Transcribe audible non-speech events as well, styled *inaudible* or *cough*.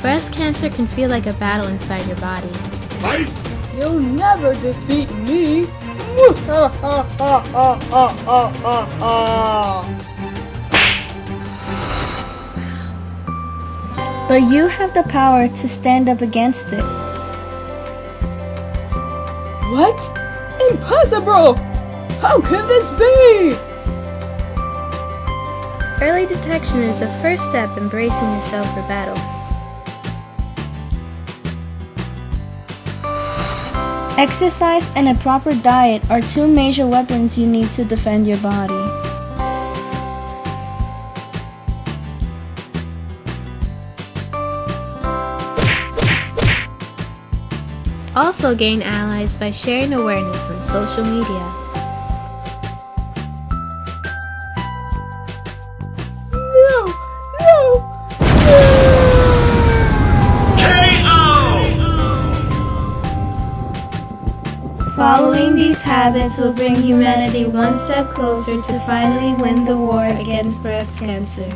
Breast cancer can feel like a battle inside your body. You'll never defeat me. *laughs* But you have the power to stand up against it. what? Impossible! How can this be? Early detection is the first step in bracing yourself for battle. Exercise and a proper diet are two major weapons you need to defend your body. Also gain allies by sharing awareness on social media. Following these habits will bring humanity one step closer to finally win the war against breast cancer.